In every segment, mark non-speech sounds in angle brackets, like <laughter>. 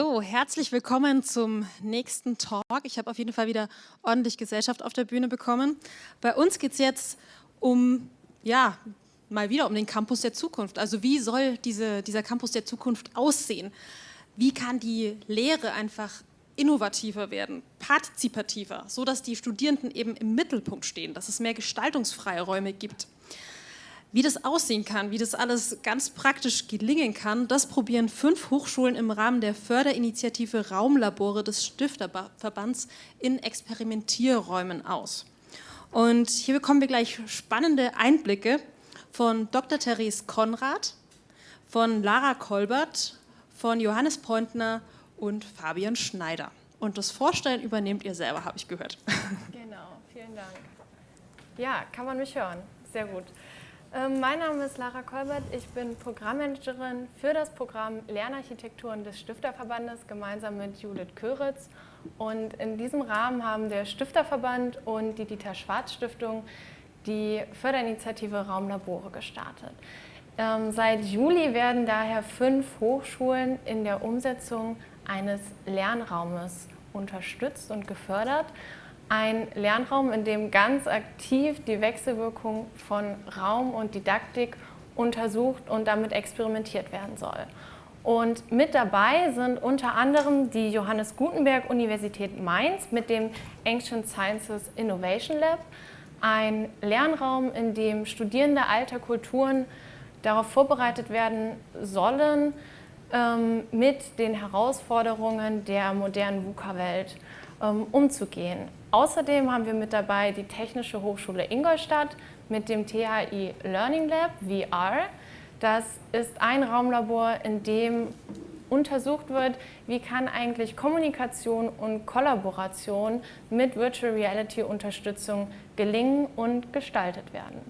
So, herzlich willkommen zum nächsten Talk. Ich habe auf jeden Fall wieder ordentlich Gesellschaft auf der Bühne bekommen. Bei uns geht es jetzt um, ja, mal wieder um den Campus der Zukunft. Also wie soll diese, dieser Campus der Zukunft aussehen? Wie kann die Lehre einfach innovativer werden, partizipativer, so dass die Studierenden eben im Mittelpunkt stehen, dass es mehr Gestaltungsfreiräume gibt. Wie das aussehen kann, wie das alles ganz praktisch gelingen kann, das probieren fünf Hochschulen im Rahmen der Förderinitiative Raumlabore des Stifterverbands in Experimentierräumen aus. Und hier bekommen wir gleich spannende Einblicke von Dr. Therese Konrad, von Lara Kolbert, von Johannes Pointner und Fabian Schneider. Und das Vorstellen übernehmt ihr selber, habe ich gehört. Genau, vielen Dank. Ja, kann man mich hören. Sehr gut. Ähm, mein Name ist Lara Kolbert, ich bin Programmmanagerin für das Programm Lernarchitekturen des Stifterverbandes gemeinsam mit Judith Köritz. Und in diesem Rahmen haben der Stifterverband und die Dieter Schwarz Stiftung die Förderinitiative Raumlabore gestartet. Ähm, seit Juli werden daher fünf Hochschulen in der Umsetzung eines Lernraumes unterstützt und gefördert ein Lernraum, in dem ganz aktiv die Wechselwirkung von Raum und Didaktik untersucht und damit experimentiert werden soll. Und mit dabei sind unter anderem die Johannes Gutenberg Universität Mainz mit dem Ancient Sciences Innovation Lab, ein Lernraum, in dem Studierende alter Kulturen darauf vorbereitet werden sollen, ähm, mit den Herausforderungen der modernen VUCA-Welt ähm, umzugehen. Außerdem haben wir mit dabei die Technische Hochschule Ingolstadt mit dem THI Learning Lab VR. Das ist ein Raumlabor, in dem untersucht wird, wie kann eigentlich Kommunikation und Kollaboration mit Virtual Reality Unterstützung gelingen und gestaltet werden.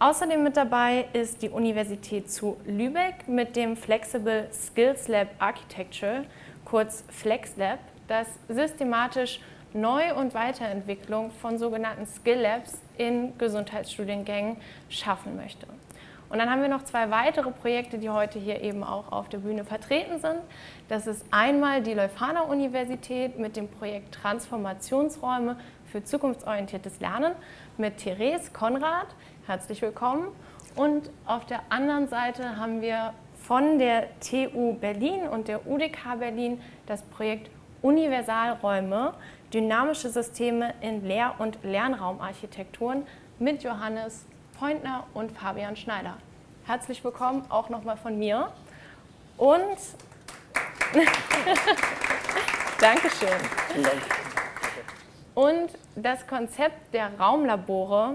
Außerdem mit dabei ist die Universität zu Lübeck mit dem Flexible Skills Lab Architecture, kurz FlexLab, das systematisch Neu- und Weiterentwicklung von sogenannten Skill Labs in Gesundheitsstudiengängen schaffen möchte. Und dann haben wir noch zwei weitere Projekte, die heute hier eben auch auf der Bühne vertreten sind. Das ist einmal die Leuphana Universität mit dem Projekt Transformationsräume für zukunftsorientiertes Lernen mit Therese Konrad. Herzlich willkommen. Und auf der anderen Seite haben wir von der TU Berlin und der UDK Berlin das Projekt Universalräume dynamische Systeme in Lehr- und Lernraumarchitekturen mit Johannes Pointner und Fabian Schneider. Herzlich willkommen auch nochmal von mir. Und <laughs> Dankeschön. Dank. Und das Konzept der Raumlabore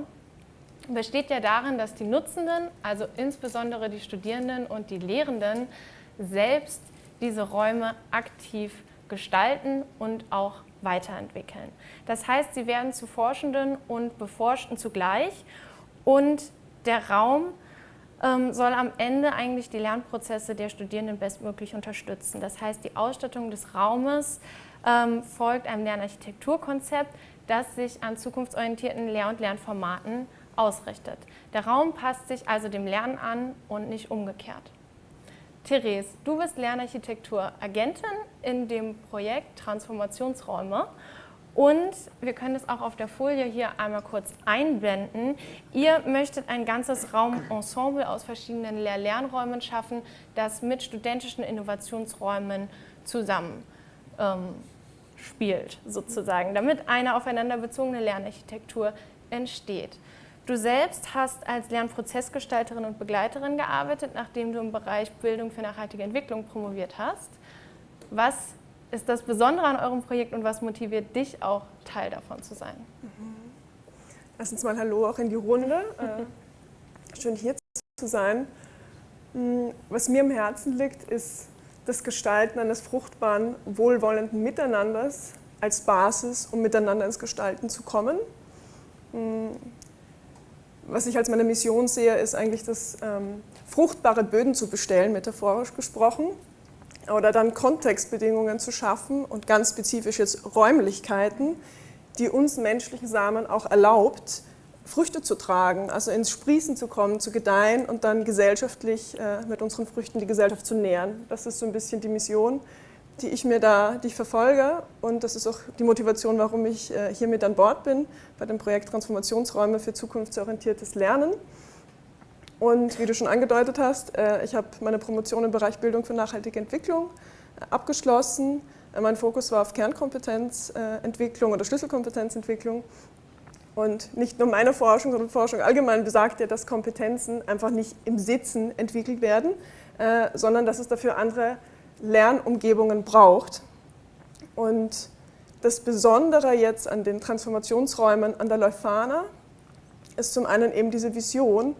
besteht ja darin, dass die Nutzenden, also insbesondere die Studierenden und die Lehrenden, selbst diese Räume aktiv gestalten und auch weiterentwickeln. Das heißt, sie werden zu Forschenden und Beforschten zugleich und der Raum ähm, soll am Ende eigentlich die Lernprozesse der Studierenden bestmöglich unterstützen. Das heißt, die Ausstattung des Raumes ähm, folgt einem Lernarchitekturkonzept, das sich an zukunftsorientierten Lehr- und Lernformaten ausrichtet. Der Raum passt sich also dem Lernen an und nicht umgekehrt. Therese, du bist Lernarchitektur-Agentin in dem Projekt Transformationsräume und wir können es auch auf der Folie hier einmal kurz einblenden. Ihr möchtet ein ganzes Raumensemble aus verschiedenen Lehr-Lernräumen schaffen, das mit studentischen Innovationsräumen zusammen ähm, spielt, sozusagen, damit eine aufeinander bezogene Lernarchitektur entsteht. Du selbst hast als Lernprozessgestalterin und Begleiterin gearbeitet, nachdem du im Bereich Bildung für nachhaltige Entwicklung promoviert hast. Was ist das Besondere an eurem Projekt und was motiviert dich auch, Teil davon zu sein? Mhm. Erstens mal Hallo auch in die Runde. Äh, schön hier zu sein. Hm, was mir im Herzen liegt, ist das Gestalten eines fruchtbaren, wohlwollenden Miteinanders als Basis, um miteinander ins Gestalten zu kommen. Hm, was ich als meine Mission sehe, ist eigentlich das ähm, fruchtbare Böden zu bestellen, metaphorisch gesprochen, oder dann Kontextbedingungen zu schaffen und ganz spezifisch jetzt Räumlichkeiten, die uns menschlichen Samen auch erlaubt, Früchte zu tragen, also ins Sprießen zu kommen, zu gedeihen und dann gesellschaftlich äh, mit unseren Früchten die Gesellschaft zu nähren. Das ist so ein bisschen die Mission, die ich mir da, die ich verfolge und das ist auch die Motivation, warum ich äh, hier mit an Bord bin bei dem Projekt Transformationsräume für zukunftsorientiertes Lernen. Und wie du schon angedeutet hast, äh, ich habe meine Promotion im Bereich Bildung für nachhaltige Entwicklung äh, abgeschlossen. Mein Fokus war auf Kernkompetenzentwicklung oder Schlüsselkompetenzentwicklung. Und nicht nur meine Forschung, sondern Forschung allgemein besagt ja, dass Kompetenzen einfach nicht im Sitzen entwickelt werden, sondern dass es dafür andere Lernumgebungen braucht. Und das Besondere jetzt an den Transformationsräumen an der Leuphana ist zum einen eben diese Vision,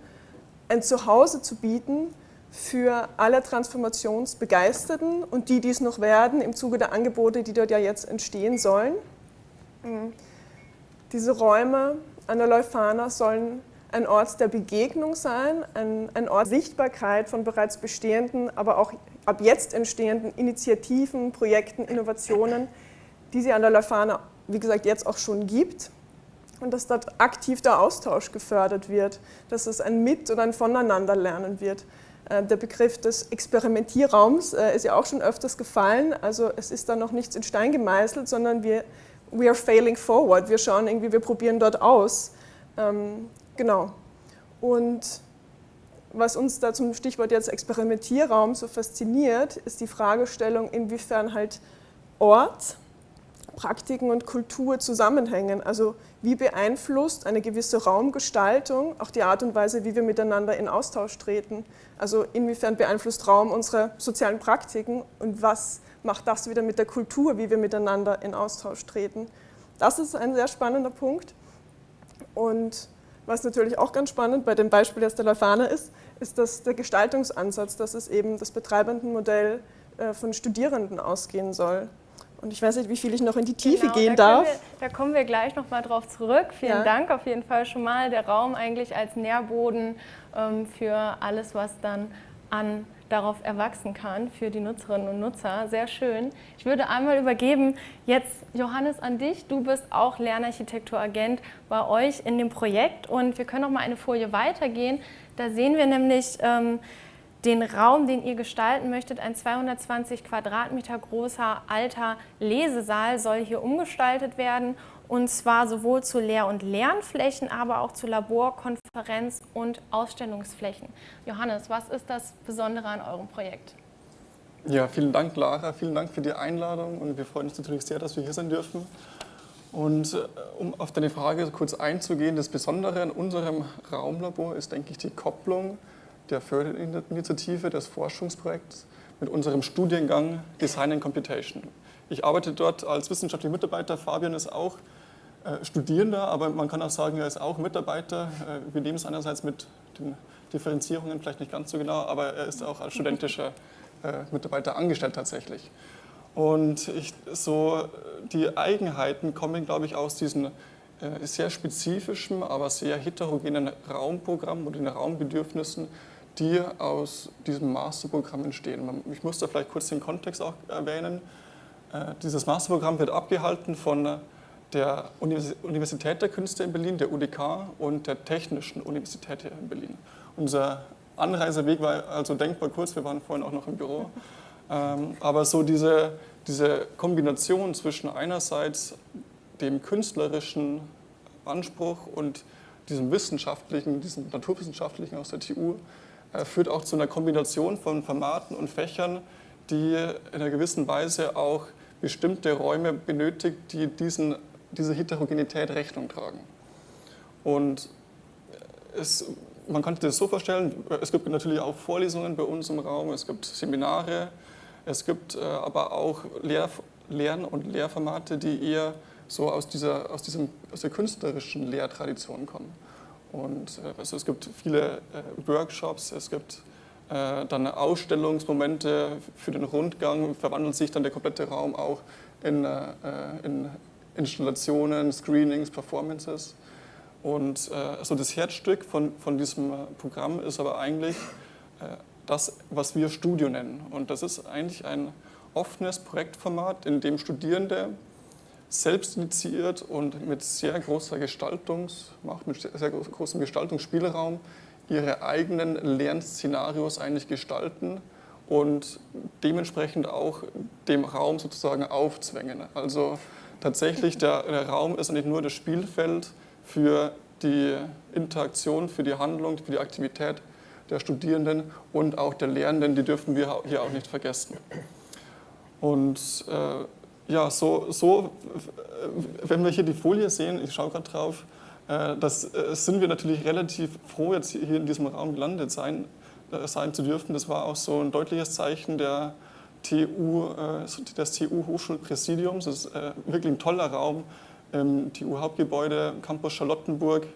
ein Zuhause zu bieten für alle Transformationsbegeisterten und die, die es noch werden, im Zuge der Angebote, die dort ja jetzt entstehen sollen. Diese Räume an der Leuphana sollen ein Ort der Begegnung sein, ein, ein Ort der Sichtbarkeit von bereits bestehenden, aber auch ab jetzt entstehenden Initiativen, Projekten, Innovationen, die sie an der Leuphana, wie gesagt, jetzt auch schon gibt und dass dort aktiv der Austausch gefördert wird, dass es ein Mit- und ein Voneinanderlernen wird. Äh, der Begriff des Experimentierraums äh, ist ja auch schon öfters gefallen, also es ist da noch nichts in Stein gemeißelt, sondern wir we are failing forward, wir schauen irgendwie, wir probieren dort aus. Ähm, genau. Und was uns da zum Stichwort jetzt Experimentierraum so fasziniert, ist die Fragestellung, inwiefern halt Ort, Praktiken und Kultur zusammenhängen. Also wie beeinflusst eine gewisse Raumgestaltung auch die Art und Weise, wie wir miteinander in Austausch treten. Also inwiefern beeinflusst Raum unsere sozialen Praktiken und was macht das wieder mit der Kultur, wie wir miteinander in Austausch treten. Das ist ein sehr spannender Punkt. Und was natürlich auch ganz spannend bei dem Beispiel jetzt der Leuphana ist, ist das der Gestaltungsansatz, dass es eben das Betreibendenmodell äh, von Studierenden ausgehen soll. Und ich weiß nicht, wie viel ich noch in die Tiefe genau, gehen da darf. Wir, da kommen wir gleich nochmal drauf zurück. Vielen ja. Dank auf jeden Fall schon mal. Der Raum eigentlich als Nährboden ähm, für alles, was dann an darauf erwachsen kann für die Nutzerinnen und Nutzer. Sehr schön. Ich würde einmal übergeben, jetzt Johannes an dich. Du bist auch Lernarchitekturagent bei euch in dem Projekt und wir können noch mal eine Folie weitergehen. Da sehen wir nämlich ähm, den Raum, den ihr gestalten möchtet. Ein 220 Quadratmeter großer alter Lesesaal soll hier umgestaltet werden und zwar sowohl zu Lehr- und Lernflächen, aber auch zu Labor-, Konferenz- und Ausstellungsflächen. Johannes, was ist das Besondere an eurem Projekt? Ja, vielen Dank, Lara. Vielen Dank für die Einladung und wir freuen uns natürlich sehr, dass wir hier sein dürfen. Und äh, um auf deine Frage kurz einzugehen, das Besondere an unserem Raumlabor ist, denke ich, die Kopplung der Förderinitiative des Forschungsprojekts mit unserem Studiengang Design and Computation. Ich arbeite dort als wissenschaftlicher Mitarbeiter, Fabian ist auch äh, Studierender, aber man kann auch sagen, er ist auch Mitarbeiter. Äh, wir nehmen es einerseits mit den Differenzierungen vielleicht nicht ganz so genau, aber er ist auch als studentischer äh, Mitarbeiter angestellt tatsächlich. Und ich, so die Eigenheiten kommen, glaube ich, aus diesen sehr spezifischen, aber sehr heterogenen Raumprogrammen und den Raumbedürfnissen, die aus diesem Masterprogramm entstehen. Ich muss da vielleicht kurz den Kontext auch erwähnen. Dieses Masterprogramm wird abgehalten von der Universität der Künste in Berlin, der UDK und der Technischen Universität hier in Berlin. Unser Anreiseweg war also denkbar kurz, wir waren vorhin auch noch im Büro. Ähm, aber so diese, diese Kombination zwischen einerseits dem künstlerischen Anspruch und diesem wissenschaftlichen, diesem naturwissenschaftlichen aus der TU, äh, führt auch zu einer Kombination von Formaten und Fächern, die in einer gewissen Weise auch bestimmte Räume benötigt, die diesen diese Heterogenität Rechnung tragen. Und es, man sich das so vorstellen, es gibt natürlich auch Vorlesungen bei uns im Raum, es gibt Seminare, es gibt äh, aber auch Lehr Lern- und Lehrformate, die eher so aus, dieser, aus, diesem, aus der künstlerischen Lehrtradition kommen. Und äh, also es gibt viele äh, Workshops, es gibt dann Ausstellungsmomente für den Rundgang, verwandelt sich dann der komplette Raum auch in, in Installationen, Screenings, Performances. Und äh, also das Herzstück von, von diesem äh, Programm ist aber eigentlich äh, das, was wir Studio nennen. Und das ist eigentlich ein offenes Projektformat, in dem Studierende selbst initiiert und mit sehr großer Gestaltungsmacht, mit sehr großem Gestaltungsspielraum ihre eigenen Lernszenarios eigentlich gestalten und dementsprechend auch dem Raum sozusagen aufzwängen. Also tatsächlich, der, der Raum ist nicht nur das Spielfeld für die Interaktion, für die Handlung, für die Aktivität der Studierenden und auch der Lehrenden, die dürfen wir hier auch nicht vergessen. Und äh, ja, so, so, wenn wir hier die Folie sehen, ich schaue gerade drauf, äh, das äh, sind wir natürlich relativ froh, jetzt hier in diesem Raum gelandet sein, äh, sein zu dürfen. Das war auch so ein deutliches Zeichen der TU, des TU-Hochschulpräsidiums. Das ist wirklich ein toller Raum im TU-Hauptgebäude, Campus Charlottenburg.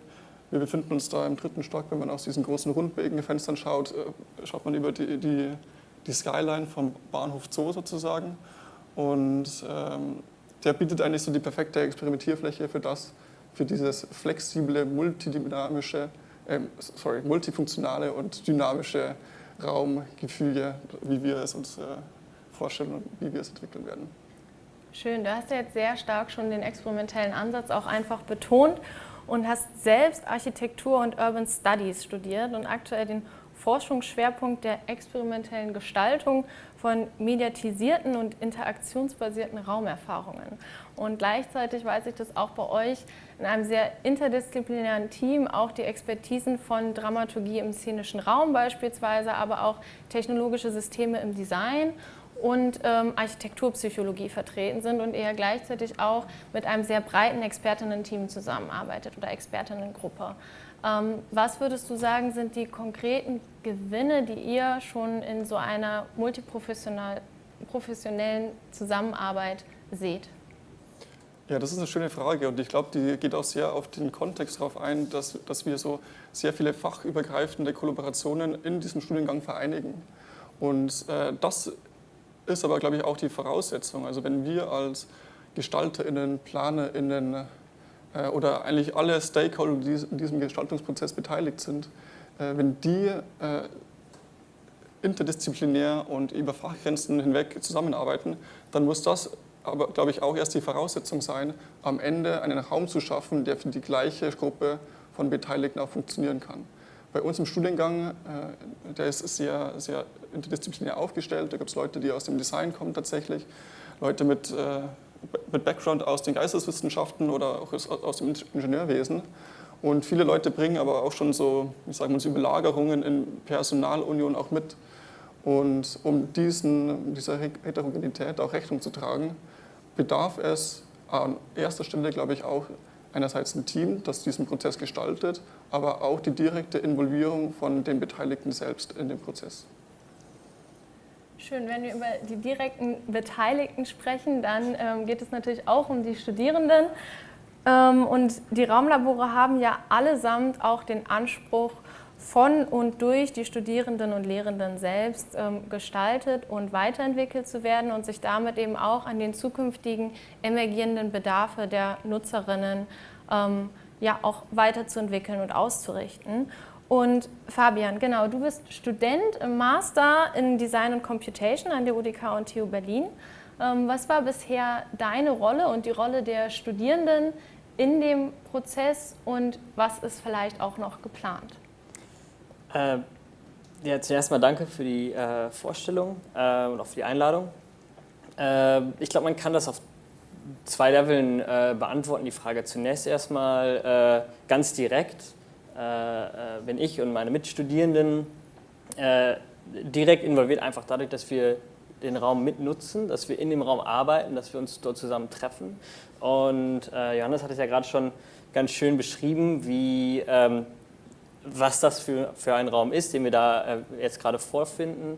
Wir befinden uns da im dritten Stock. Wenn man aus diesen großen Rundbogenfenstern schaut, äh, schaut man über die, die, die Skyline vom Bahnhof Zoo sozusagen. Und ähm, der bietet eigentlich so die perfekte Experimentierfläche für das, für dieses flexible, multidynamische, äh, sorry, multifunktionale und dynamische Raumgefüge, wie wir es uns äh, vorstellen und wie wir es entwickeln werden. Schön, du hast ja jetzt sehr stark schon den experimentellen Ansatz auch einfach betont und hast selbst Architektur und Urban Studies studiert und aktuell den Forschungsschwerpunkt der experimentellen Gestaltung von mediatisierten und interaktionsbasierten Raumerfahrungen. Und gleichzeitig weiß ich, dass auch bei euch in einem sehr interdisziplinären Team auch die Expertisen von Dramaturgie im szenischen Raum beispielsweise, aber auch technologische Systeme im Design und ähm, Architekturpsychologie vertreten sind und eher gleichzeitig auch mit einem sehr breiten Expertinnen-Team zusammenarbeitet oder Expertinnengruppe. Ähm, was würdest du sagen, sind die konkreten Gewinne, die ihr schon in so einer multiprofessionellen Zusammenarbeit seht? Ja, das ist eine schöne Frage und ich glaube, die geht auch sehr auf den Kontext darauf ein, dass, dass wir so sehr viele fachübergreifende Kollaborationen in diesem Studiengang vereinigen. Und äh, das ist aber, glaube ich, auch die Voraussetzung. Also wenn wir als GestalterInnen, PlanerInnen oder eigentlich alle Stakeholder, die in diesem Gestaltungsprozess beteiligt sind, äh, wenn die äh, interdisziplinär und über Fachgrenzen hinweg zusammenarbeiten, dann muss das aber, glaube ich, auch erst die Voraussetzung sein, am Ende einen Raum zu schaffen, der für die gleiche Gruppe von Beteiligten auch funktionieren kann. Bei uns im Studiengang, der ist sehr, sehr interdisziplinär aufgestellt. Da gibt es Leute, die aus dem Design kommen tatsächlich, Leute mit, äh, mit Background aus den Geisteswissenschaften oder auch aus dem Ingenieurwesen. Und viele Leute bringen aber auch schon so, wie sagen wir, Überlagerungen in Personalunion auch mit. Und um diesen, dieser Heterogenität auch Rechnung zu tragen, bedarf es an erster Stelle, glaube ich, auch einerseits ein Team, das diesen Prozess gestaltet, aber auch die direkte Involvierung von den Beteiligten selbst in den Prozess. Schön, wenn wir über die direkten Beteiligten sprechen, dann ähm, geht es natürlich auch um die Studierenden. Ähm, und die Raumlabore haben ja allesamt auch den Anspruch, von und durch die Studierenden und Lehrenden selbst ähm, gestaltet und weiterentwickelt zu werden und sich damit eben auch an den zukünftigen emergierenden Bedarfe der Nutzerinnen ähm, ja auch weiterzuentwickeln und auszurichten. Und Fabian, genau, du bist Student im Master in Design und Computation an der UDK und TU Berlin. Ähm, was war bisher deine Rolle und die Rolle der Studierenden in dem Prozess und was ist vielleicht auch noch geplant? Äh, ja, zuerst mal danke für die äh, Vorstellung äh, und auch für die Einladung. Äh, ich glaube, man kann das auf zwei Leveln äh, beantworten, die Frage. Zunächst erstmal äh, ganz direkt bin ich und meine Mitstudierenden äh, direkt involviert, einfach dadurch, dass wir den Raum mitnutzen, dass wir in dem Raum arbeiten, dass wir uns dort zusammen treffen. Und äh, Johannes hat es ja gerade schon ganz schön beschrieben, wie, ähm, was das für, für ein Raum ist, den wir da äh, jetzt gerade vorfinden.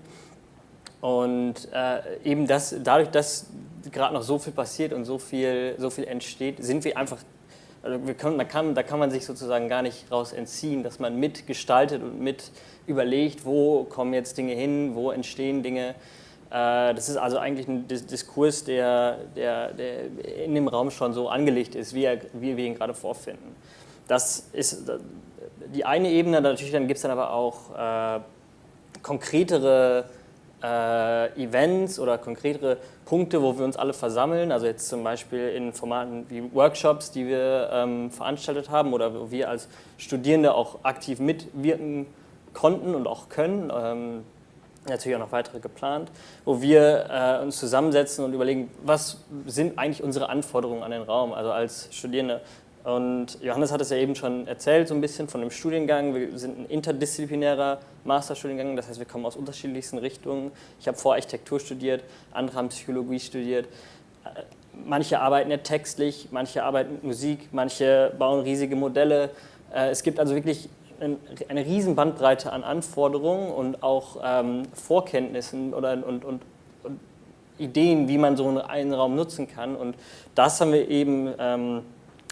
Und äh, eben das, dadurch, dass gerade noch so viel passiert und so viel, so viel entsteht, sind wir einfach also können, da, kann, da kann man sich sozusagen gar nicht raus entziehen, dass man mitgestaltet und mit überlegt, wo kommen jetzt Dinge hin, wo entstehen Dinge. Äh, das ist also eigentlich ein Diskurs, der, der, der in dem Raum schon so angelegt ist, wie, er, wie wir ihn gerade vorfinden. Das ist die eine Ebene, natürlich dann gibt es dann aber auch äh, konkretere äh, Events oder konkretere Punkte, wo wir uns alle versammeln, also jetzt zum Beispiel in Formaten wie Workshops, die wir ähm, veranstaltet haben oder wo wir als Studierende auch aktiv mitwirken konnten und auch können. Ähm, natürlich auch noch weitere geplant, wo wir äh, uns zusammensetzen und überlegen, was sind eigentlich unsere Anforderungen an den Raum, also als Studierende. Und Johannes hat es ja eben schon erzählt, so ein bisschen von dem Studiengang. Wir sind ein interdisziplinärer Masterstudiengang, das heißt, wir kommen aus unterschiedlichsten Richtungen. Ich habe vor Architektur studiert, andere haben Psychologie studiert. Äh, manche arbeiten ja textlich, manche arbeiten mit Musik, manche bauen riesige Modelle. Äh, es gibt also wirklich eine riesen Bandbreite an Anforderungen und auch ähm, Vorkenntnissen oder, und, und, und, Ideen, wie man so einen Raum nutzen kann. Und das haben wir eben, ähm,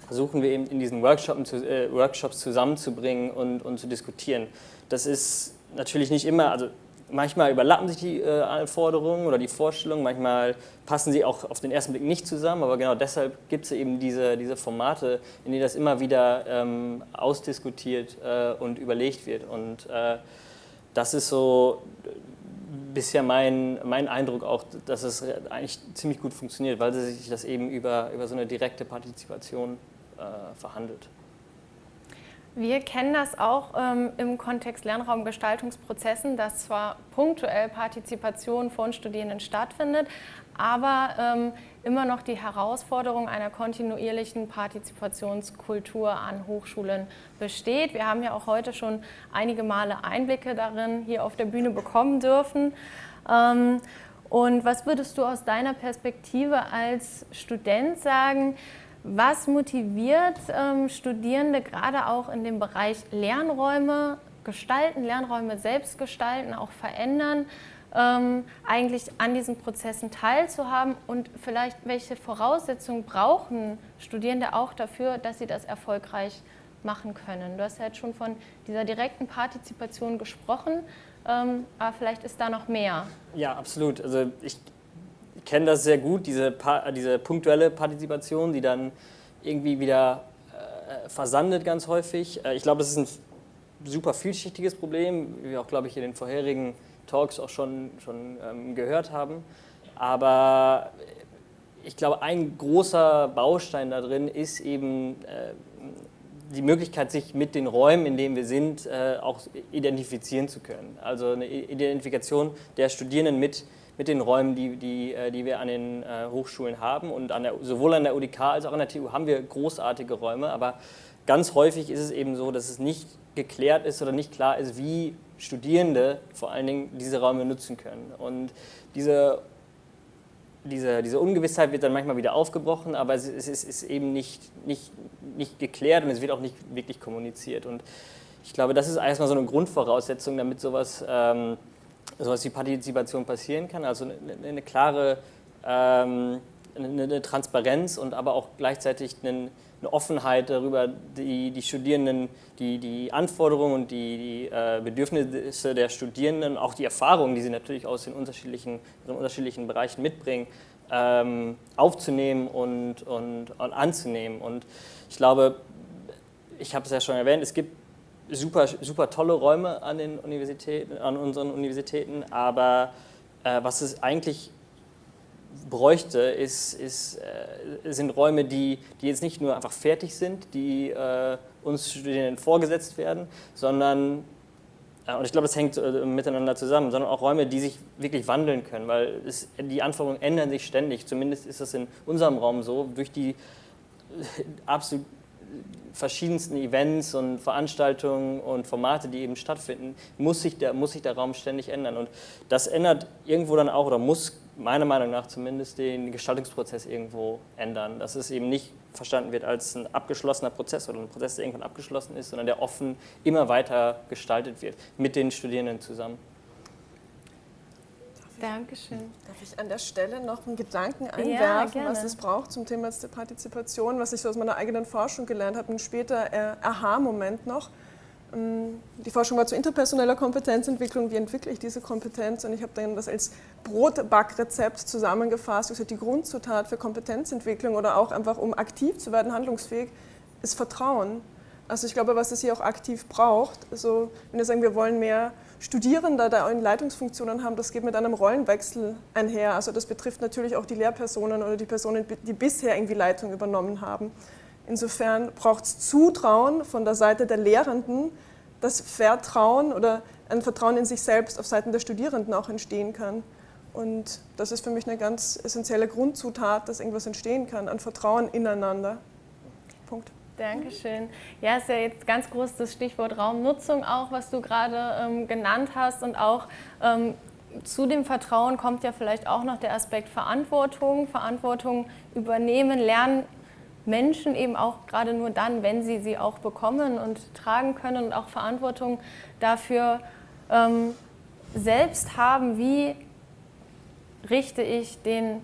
versuchen wir eben in diesen Workshops, äh, Workshops zusammenzubringen und, und zu diskutieren. Das ist natürlich nicht immer, also manchmal überlappen sich die äh, Anforderungen oder die Vorstellungen, manchmal passen sie auch auf den ersten Blick nicht zusammen, aber genau deshalb gibt es eben diese, diese Formate, in denen das immer wieder ähm, ausdiskutiert äh, und überlegt wird. Und äh, das ist so bisher mein, mein Eindruck auch, dass es eigentlich ziemlich gut funktioniert, weil sich das eben über, über so eine direkte Partizipation äh, verhandelt. Wir kennen das auch ähm, im Kontext Lernraumgestaltungsprozessen, dass zwar punktuell Partizipation von Studierenden stattfindet, aber ähm, immer noch die Herausforderung einer kontinuierlichen Partizipationskultur an Hochschulen besteht. Wir haben ja auch heute schon einige Male Einblicke darin hier auf der Bühne bekommen dürfen. Ähm, und was würdest du aus deiner Perspektive als Student sagen, was motiviert ähm, Studierende gerade auch in dem Bereich Lernräume gestalten, Lernräume selbst gestalten, auch verändern, ähm, eigentlich an diesen Prozessen teilzuhaben und vielleicht welche Voraussetzungen brauchen Studierende auch dafür, dass sie das erfolgreich machen können. Du hast ja jetzt schon von dieser direkten Partizipation gesprochen, ähm, aber vielleicht ist da noch mehr. Ja, absolut. Also ich kenne das sehr gut, diese, diese punktuelle Partizipation, die dann irgendwie wieder äh, versandet ganz häufig. Äh, ich glaube, das ist ein super vielschichtiges Problem, wie wir auch, glaube ich, in den vorherigen Talks auch schon, schon ähm, gehört haben. Aber ich glaube, ein großer Baustein da drin ist eben äh, die Möglichkeit, sich mit den Räumen, in denen wir sind, äh, auch identifizieren zu können. Also eine Identifikation der Studierenden mit mit den Räumen, die, die, äh, die wir an den äh, Hochschulen haben. Und an der, sowohl an der UDK als auch an der TU haben wir großartige Räume, aber ganz häufig ist es eben so, dass es nicht geklärt ist oder nicht klar ist, wie Studierende vor allen Dingen diese Räume nutzen können. Und diese, diese, diese Ungewissheit wird dann manchmal wieder aufgebrochen, aber es ist, es ist eben nicht, nicht, nicht geklärt und es wird auch nicht wirklich kommuniziert. Und ich glaube, das ist erstmal so eine Grundvoraussetzung, damit sowas ähm, sowas wie Partizipation passieren kann, also eine, eine klare ähm, eine, eine, Transparenz und aber auch gleichzeitig eine, eine Offenheit darüber, die, die Studierenden, die, die Anforderungen und die, die äh, Bedürfnisse der Studierenden, auch die Erfahrungen, die sie natürlich aus den unterschiedlichen, den unterschiedlichen Bereichen mitbringen, ähm, aufzunehmen und, und, und anzunehmen. Und ich glaube, ich habe es ja schon erwähnt, es gibt super, super tolle Räume an, den Universitäten, an unseren Universitäten, aber äh, was es eigentlich bräuchte, ist, ist, äh, sind Räume, die, die jetzt nicht nur einfach fertig sind, die äh, uns Studierenden vorgesetzt werden, sondern, äh, und ich glaube, das hängt äh, miteinander zusammen, sondern auch Räume, die sich wirklich wandeln können, weil es, die Anforderungen ändern sich ständig, zumindest ist das in unserem Raum so, durch die absolut verschiedensten Events und Veranstaltungen und Formate, die eben stattfinden, muss sich, der, muss sich der Raum ständig ändern. Und das ändert irgendwo dann auch, oder muss meiner Meinung nach zumindest, den Gestaltungsprozess irgendwo ändern. Dass es eben nicht verstanden wird als ein abgeschlossener Prozess oder ein Prozess, der irgendwann abgeschlossen ist, sondern der offen immer weiter gestaltet wird, mit den Studierenden zusammen. Dankeschön. Darf ich an der Stelle noch einen Gedanken einwerfen, ja, was es braucht zum Thema der Partizipation, was ich so aus meiner eigenen Forschung gelernt habe, ein später äh, Aha-Moment noch. Ähm, die Forschung war zu interpersoneller Kompetenzentwicklung. Wie entwickle ich diese Kompetenz? Und ich habe dann das als Brotbackrezept zusammengefasst. Ist die Grundzutat für Kompetenzentwicklung oder auch einfach, um aktiv zu werden, handlungsfähig, ist Vertrauen. Also ich glaube, was es hier auch aktiv braucht, also wenn wir sagen, wir wollen mehr Studierende da in Leitungsfunktionen haben, das geht mit einem Rollenwechsel einher. Also das betrifft natürlich auch die Lehrpersonen oder die Personen, die bisher irgendwie Leitung übernommen haben. Insofern braucht es Zutrauen von der Seite der Lehrenden, dass Vertrauen oder ein Vertrauen in sich selbst auf Seiten der Studierenden auch entstehen kann. Und das ist für mich eine ganz essentielle Grundzutat, dass irgendwas entstehen kann, an Vertrauen ineinander. Punkt. Dankeschön. Ja, ist ja jetzt ganz groß das Stichwort Raumnutzung auch, was du gerade ähm, genannt hast und auch ähm, zu dem Vertrauen kommt ja vielleicht auch noch der Aspekt Verantwortung. Verantwortung übernehmen, lernen Menschen eben auch gerade nur dann, wenn sie sie auch bekommen und tragen können und auch Verantwortung dafür ähm, selbst haben, wie richte ich den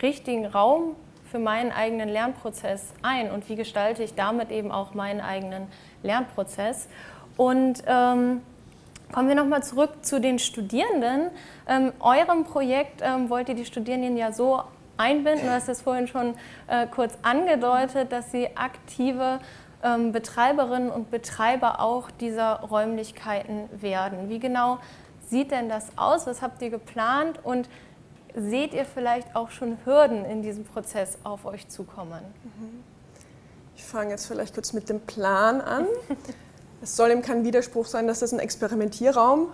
richtigen Raum für meinen eigenen Lernprozess ein und wie gestalte ich damit eben auch meinen eigenen Lernprozess. Und ähm, kommen wir nochmal zurück zu den Studierenden. Ähm, eurem Projekt ähm, wollt ihr die Studierenden ja so einbinden, du hast es vorhin schon äh, kurz angedeutet, dass sie aktive ähm, Betreiberinnen und Betreiber auch dieser Räumlichkeiten werden. Wie genau sieht denn das aus? Was habt ihr geplant und seht ihr vielleicht auch schon Hürden in diesem Prozess auf euch zukommen? Ich fange jetzt vielleicht kurz mit dem Plan an. <laughs> es soll eben kein Widerspruch sein, dass das ein Experimentierraum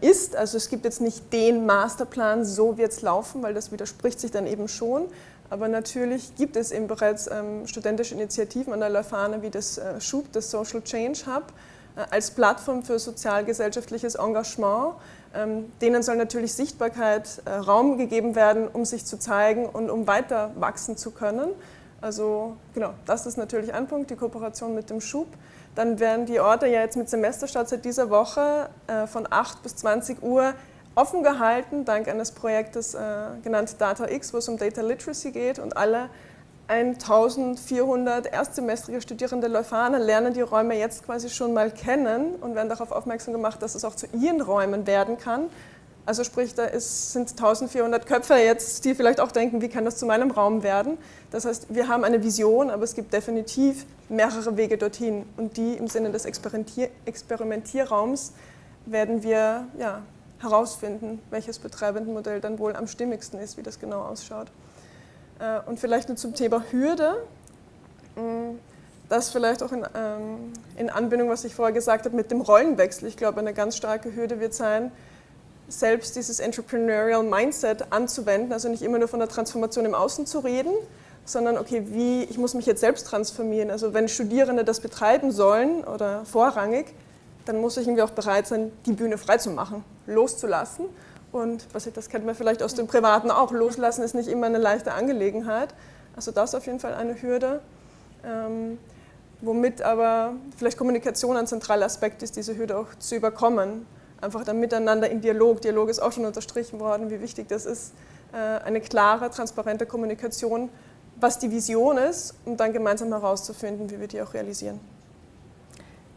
ist. Also es gibt jetzt nicht den Masterplan, so wird es laufen, weil das widerspricht sich dann eben schon. Aber natürlich gibt es eben bereits ähm, studentische Initiativen an der Leuphana wie das äh, SCHUB, das Social Change Hub, äh, als Plattform für sozialgesellschaftliches Engagement. Ähm, denen soll natürlich Sichtbarkeit, äh, Raum gegeben werden, um sich zu zeigen und um weiter wachsen zu können. Also genau, das ist natürlich ein Punkt, die Kooperation mit dem Schub. Dann werden die Orte ja jetzt mit Semesterstart seit dieser Woche äh, von 8 bis 20 Uhr offen gehalten, dank eines Projektes genannt Data X, wo es um Data Literacy geht und alle 1400 erstsemestrige Studierende Leuphana lernen die Räume jetzt quasi schon mal kennen und werden darauf aufmerksam gemacht, dass es auch zu ihren Räumen werden kann. Also sprich, da ist, sind 1400 Köpfe jetzt, die vielleicht auch denken, wie kann das zu meinem Raum werden. Das heißt, wir haben eine Vision, aber es gibt definitiv mehrere Wege dorthin. Und die im Sinne des Experimentier Experimentierraums werden wir ja, herausfinden, welches Betreibendenmodell dann wohl am stimmigsten ist, wie das genau ausschaut. Äh, und vielleicht nur zum Thema Hürde. Mm, das vielleicht auch in, ähm, in Anbindung, was ich vorher gesagt habe, mit dem Rollenwechsel. Ich glaube, eine ganz starke Hürde wird sein, selbst dieses Entrepreneurial Mindset anzuwenden, also nicht immer nur von der Transformation im Außen zu reden, sondern okay, wie, ich muss mich jetzt selbst transformieren. Also wenn Studierende das betreiben sollen oder vorrangig, dann muss ich irgendwie auch bereit sein, die Bühne freizumachen, loszulassen und was ich, das kennt man vielleicht aus dem Privaten auch, loslassen ist nicht immer eine leichte Angelegenheit. Also das ist auf jeden Fall eine Hürde. Ähm, womit aber vielleicht Kommunikation ein zentraler Aspekt ist, diese Hürde auch zu überkommen. Einfach dann miteinander in Dialog. Dialog ist auch schon unterstrichen worden, wie wichtig das ist. Äh, eine klare, transparente Kommunikation, was die Vision ist, um dann gemeinsam herauszufinden, wie wir die auch realisieren.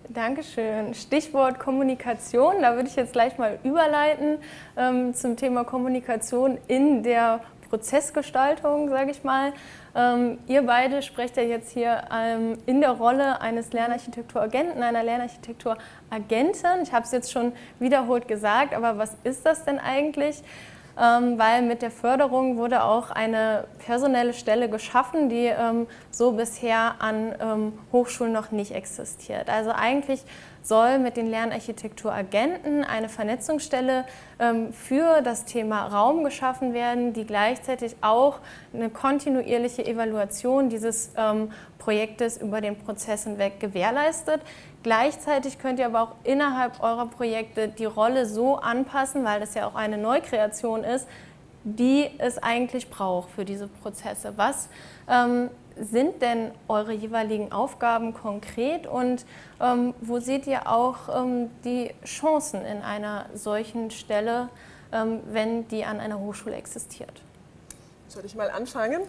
Dankeschön. Stichwort Kommunikation, da würde ich jetzt gleich mal überleiten ähm, zum Thema Kommunikation in der Prozessgestaltung, sage ich mal. Ähm, ihr beide sprecht ja jetzt hier ähm, in der Rolle eines Lernarchitekturagenten, einer Lernarchitekturagentin. Ich habe es jetzt schon wiederholt gesagt, aber was ist das denn eigentlich? Ähm, weil mit der Förderung wurde auch eine personelle Stelle geschaffen, die ähm, so bisher an ähm, Hochschulen noch nicht existiert. Also eigentlich soll mit den Lernarchitekturagenten eine Vernetzungsstelle für das Thema Raum geschaffen werden, die gleichzeitig auch eine kontinuierliche Evaluation dieses Projektes über den Prozess hinweg gewährleistet. Gleichzeitig könnt ihr aber auch innerhalb eurer Projekte die Rolle so anpassen, weil das ja auch eine Neukreation ist, die es eigentlich braucht für diese Prozesse. Was ähm, sind denn eure jeweiligen Aufgaben konkret und ähm, wo seht ihr auch ähm, die Chancen in einer solchen Stelle, ähm, wenn die an einer Hochschule existiert? Soll ich mal anfangen?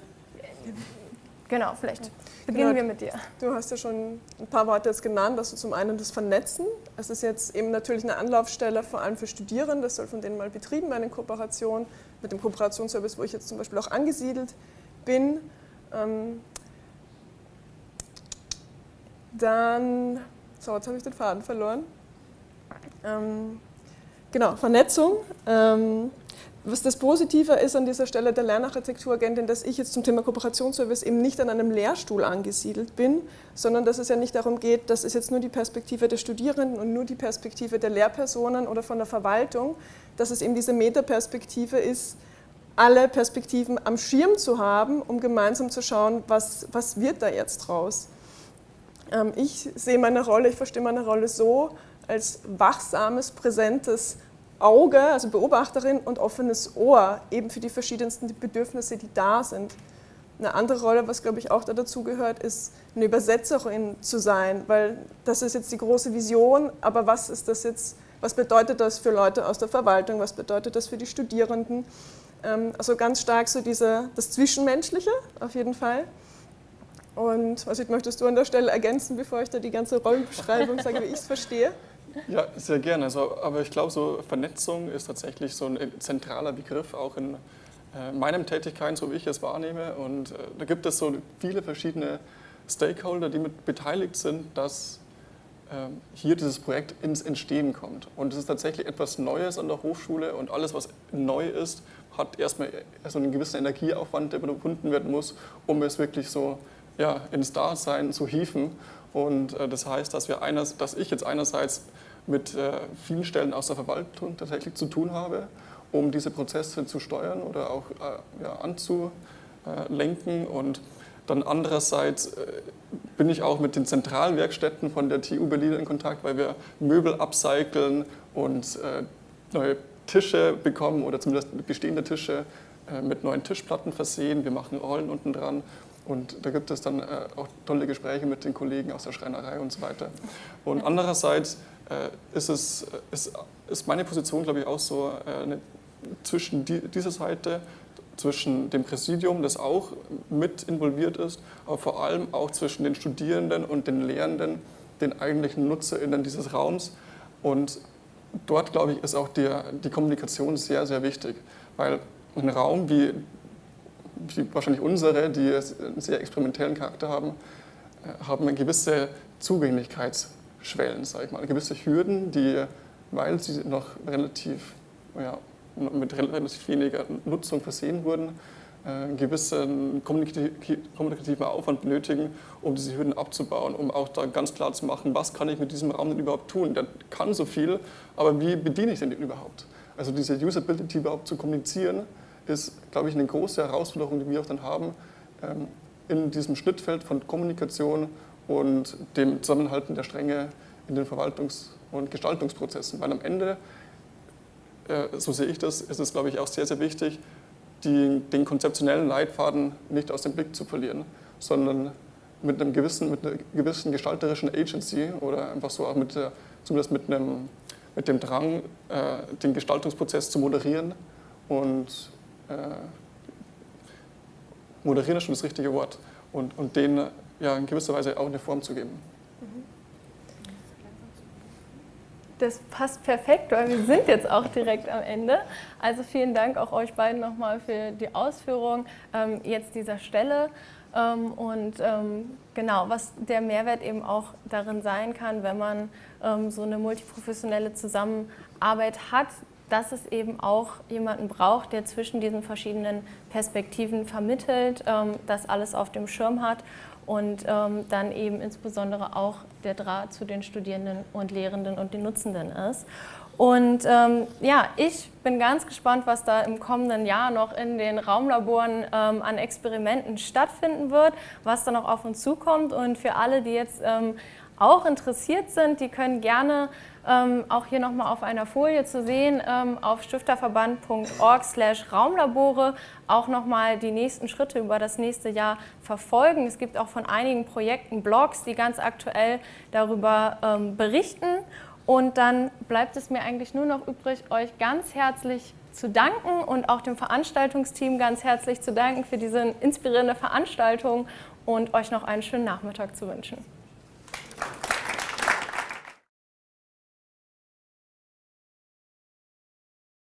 Genau, vielleicht beginnen genau, wir mit dir. Du hast ja schon ein paar Worte jetzt genannt, also zum einen das Vernetzen. Es ist jetzt eben natürlich eine Anlaufstelle, vor allem für Studierende, das soll von denen mal betrieben werden in Kooperation mit dem Kooperationsservice, wo ich jetzt zum Beispiel auch angesiedelt bin. Ähm, dann, so, jetzt habe ich den Faden verloren. Ähm, genau, Vernetzung. Was das Positive ist an dieser Stelle der Lernarchitekturagentin, dass ich jetzt zum Thema Kooperationsservice eben nicht an einem Lehrstuhl angesiedelt bin, sondern dass es ja nicht darum geht, das ist jetzt nur die Perspektive der Studierenden und nur die Perspektive der Lehrpersonen oder von der Verwaltung, dass es eben diese Metaperspektive ist, alle Perspektiven am Schirm zu haben, um gemeinsam zu schauen, was, was wird da jetzt draus. Ähm, ich sehe meine Rolle, ich verstehe meine Rolle so, als wachsames, präsentes Auge, also Beobachterin und offenes Ohr, eben für die verschiedensten Bedürfnisse, die da sind. Eine andere Rolle, was glaube ich auch dazu gehört, ist eine Übersetzerin zu sein, weil das ist jetzt die große Vision, aber was ist das jetzt, was bedeutet das für Leute aus der Verwaltung, was bedeutet das für die Studierenden? Ähm, also ganz stark so diese, das Zwischenmenschliche auf jeden Fall. Und was möchtest du an der Stelle ergänzen, bevor ich da die ganze Rollenbeschreibung sage, wie ich es verstehe? Ja, sehr gerne. Also, aber ich glaube, so Vernetzung ist tatsächlich so ein zentraler Begriff, auch in äh, meinen Tätigkeiten, so wie ich es wahrnehme. Und äh, da gibt es so viele verschiedene Stakeholder, die mit beteiligt sind, dass äh, hier dieses Projekt ins Entstehen kommt. Und es ist tatsächlich etwas Neues an der Hochschule und alles, was neu ist, hat erstmal so einen gewissen Energieaufwand, der überwunden werden muss, um es wirklich so ja, ins Dasein zu hieven. Und äh, das heißt, dass, wir eines, dass ich jetzt einerseits mit äh, vielen Stellen aus der Verwaltung tatsächlich zu tun habe, um diese Prozesse zu steuern oder auch äh, ja, anzulenken. Und dann andererseits äh, bin ich auch mit den Zentralwerkstätten von der TU Berlin in Kontakt, weil wir Möbel upcyclen und äh, neue Tische bekommen oder zumindest bestehende Tische äh, mit neuen Tischplatten versehen. Wir machen Rollen unten dran und da gibt es dann auch tolle Gespräche mit den Kollegen aus der Schreinerei und so weiter. Und andererseits ist, es, ist, ist meine Position, glaube ich, auch so äh, eine, zwischen die, dieser Seite, zwischen dem Präsidium, das auch mit involviert ist, aber vor allem auch zwischen den Studierenden und den Lehrenden, den eigentlichen NutzerInnen dieses Raums. Und dort, glaube ich, ist auch die, die Kommunikation sehr, sehr wichtig, weil ein Raum wie, wie wahrscheinlich unsere, die einen sehr experimentellen Charakter haben, äh, haben eine gewisse Zugänglichkeits- Schwellen, sage ich mal, gewisse Hürden, die, weil sie noch relativ, ja, mit relativ weniger Nutzung versehen wurden, einen äh, gewissen kommunikativen Aufwand benötigen, um diese Hürden abzubauen, um auch da ganz klar zu machen, was kann ich mit diesem Raum denn überhaupt tun? Der kann so viel, aber wie bediene ich den überhaupt? Also diese Usability überhaupt zu kommunizieren, ist, glaube ich, eine große Herausforderung, die wir auch dann haben, ähm, in diesem Schnittfeld von Kommunikation und dem Zusammenhalten der Stränge in den Verwaltungs- und Gestaltungsprozessen. Weil am Ende, äh, so sehe ich das, ist es, glaube ich, auch sehr, sehr wichtig, die, den konzeptionellen Leitfaden nicht aus dem Blick zu verlieren, sondern mit, einem gewissen, mit einer gewissen gestalterischen Agency oder einfach so auch mit der, zumindest mit, einem, mit dem Drang, äh, den Gestaltungsprozess zu moderieren und äh, moderieren ist schon das richtige Wort und, und den ja, in gewisser Weise auch eine Form zu geben. Das passt perfekt, weil wir sind jetzt auch direkt am Ende. Also vielen Dank auch euch beiden nochmal für die Ausführung ähm, jetzt dieser Stelle. Ähm, und ähm, genau, was der Mehrwert eben auch darin sein kann, wenn man ähm, so eine multiprofessionelle Zusammenarbeit hat, dass es eben auch jemanden braucht, der zwischen diesen verschiedenen Perspektiven vermittelt, ähm, das alles auf dem Schirm hat und ähm, dann eben insbesondere auch der Draht zu den Studierenden und Lehrenden und den Nutzenden ist. Und ähm, ja, ich bin ganz gespannt, was da im kommenden Jahr noch in den Raumlaboren ähm, an Experimenten stattfinden wird, was da noch auf uns zukommt. Und für alle, die jetzt ähm, auch interessiert sind, die können gerne ähm, auch hier nochmal auf einer Folie zu sehen, ähm, auf stifterverband.org slash Raumlabore auch nochmal die nächsten Schritte über das nächste Jahr verfolgen. Es gibt auch von einigen Projekten Blogs, die ganz aktuell darüber ähm, berichten. Und dann bleibt es mir eigentlich nur noch übrig, euch ganz herzlich zu danken und auch dem Veranstaltungsteam ganz herzlich zu danken für diese inspirierende Veranstaltung und euch noch einen schönen Nachmittag zu wünschen.